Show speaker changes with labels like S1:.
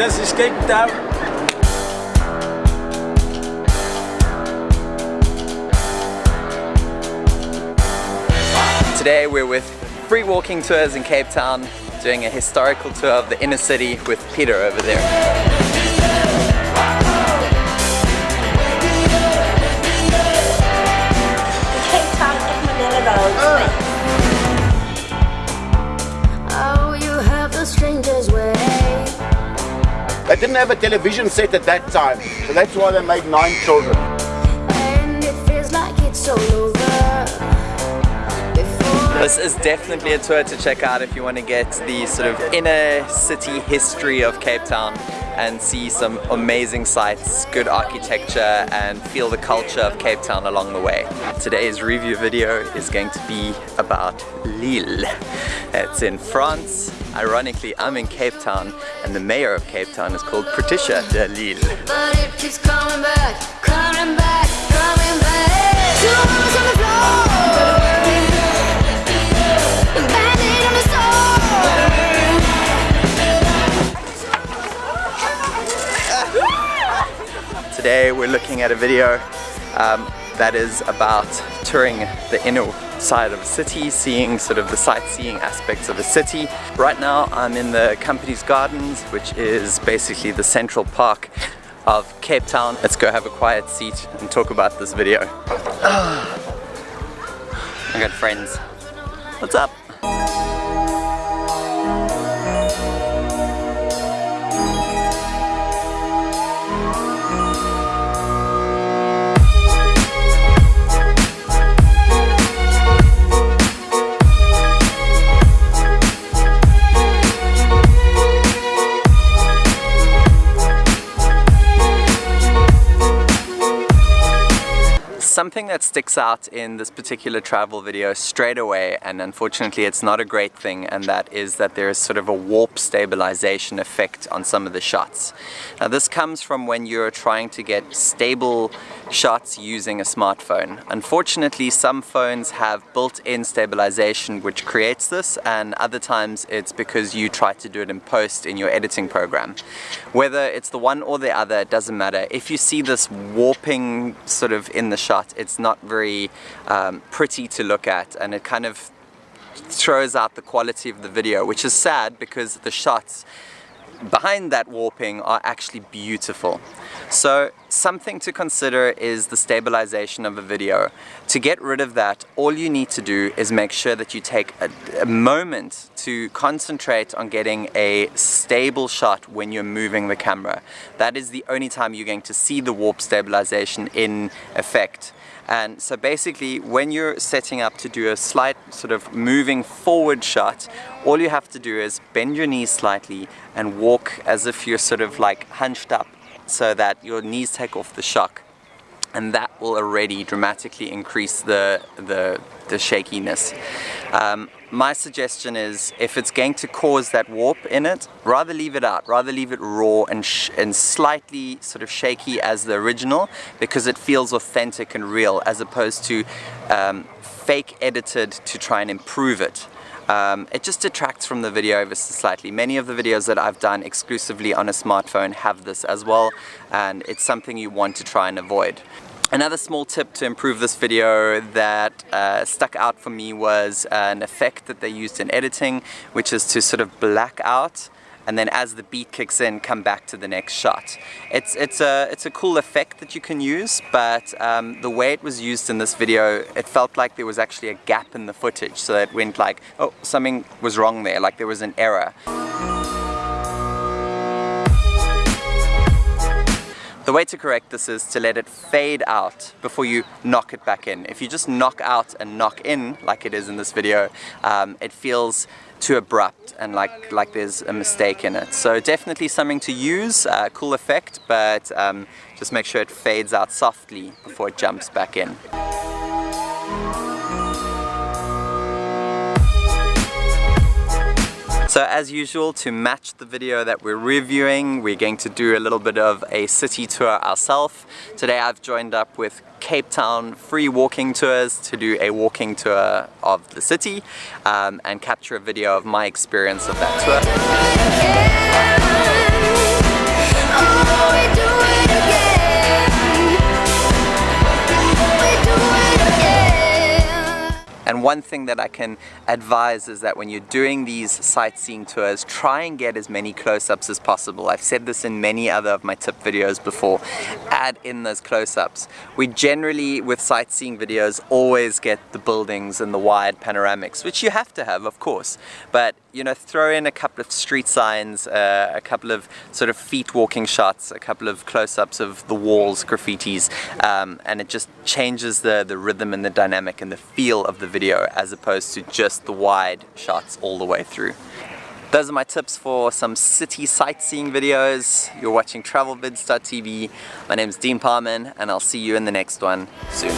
S1: This is Cape Town.
S2: Today we're with Free Walking Tours in Cape Town doing a historical tour of the inner city with Peter over there.
S3: Didn't have a television set at that time, so that's why they made nine children.
S2: This is definitely a tour to check out if you want to get the sort of inner city history of Cape Town and see some amazing sights, good architecture and feel the culture of Cape Town along the way. Today's review video is going to be about Lille. It's in France. Ironically, I'm in Cape Town and the mayor of Cape Town is called Patricia de Lille.
S4: But it keeps coming back, coming back, coming back.
S2: Today we're looking at a video um, that is about touring the inner side of a city, seeing sort of the sightseeing aspects of a city. Right now I'm in the Company's Gardens, which is basically the central park of Cape Town. Let's go have a quiet seat and talk about this video. I got friends. What's up? Something that sticks out in this particular travel video straight away, and unfortunately it's not a great thing, and that is that there is sort of a warp stabilization effect on some of the shots. Now this comes from when you're trying to get stable shots using a smartphone. Unfortunately some phones have built-in stabilization which creates this, and other times it's because you try to do it in post in your editing program. Whether it's the one or the other, it doesn't matter. If you see this warping sort of in the shot, it's not very um, pretty to look at and it kind of throws out the quality of the video, which is sad because the shots behind that warping are actually beautiful. So something to consider is the stabilization of a video. To get rid of that, all you need to do is make sure that you take a, a moment to concentrate on getting a stable shot when you're moving the camera. That is the only time you're going to see the warp stabilization in effect. And so basically when you're setting up to do a slight sort of moving forward shot, all you have to do is bend your knees slightly and walk as if you're sort of like hunched up so that your knees take off the shock and that will already dramatically increase the, the, the shakiness. Um, my suggestion is if it's going to cause that warp in it, rather leave it out, rather leave it raw and, and slightly sort of shaky as the original because it feels authentic and real as opposed to um, fake edited to try and improve it. Um, it just detracts from the video ever so slightly. Many of the videos that I've done exclusively on a smartphone have this as well and it's something you want to try and avoid. Another small tip to improve this video that uh, stuck out for me was an effect that they used in editing which is to sort of black out and then as the beat kicks in come back to the next shot. It's, it's, a, it's a cool effect that you can use but um, the way it was used in this video it felt like there was actually a gap in the footage so it went like oh something was wrong there like there was an error. The way to correct this is to let it fade out before you knock it back in. If you just knock out and knock in, like it is in this video, um, it feels too abrupt and like, like there's a mistake in it. So definitely something to use, uh, cool effect, but um, just make sure it fades out softly before it jumps back in. So as usual, to match the video that we're reviewing, we're going to do a little bit of a city tour ourselves. Today I've joined up with Cape Town free walking tours to do a walking tour of the city um, and capture a video of my experience of that tour. And one thing that I can advise is that when you're doing these sightseeing tours, try and get as many close-ups as possible. I've said this in many other of my tip videos before. Add in those close-ups. We generally, with sightseeing videos, always get the buildings and the wide panoramics, which you have to have, of course. But you know, throw in a couple of street signs, uh, a couple of sort of feet walking shots, a couple of close-ups of the walls, graffitis, um, and it just changes the, the rhythm and the dynamic and the feel of the video as opposed to just the wide shots all the way through. Those are my tips for some city sightseeing videos. You're watching travelvids.tv. My name is Dean Parman and I'll see you in the next one soon.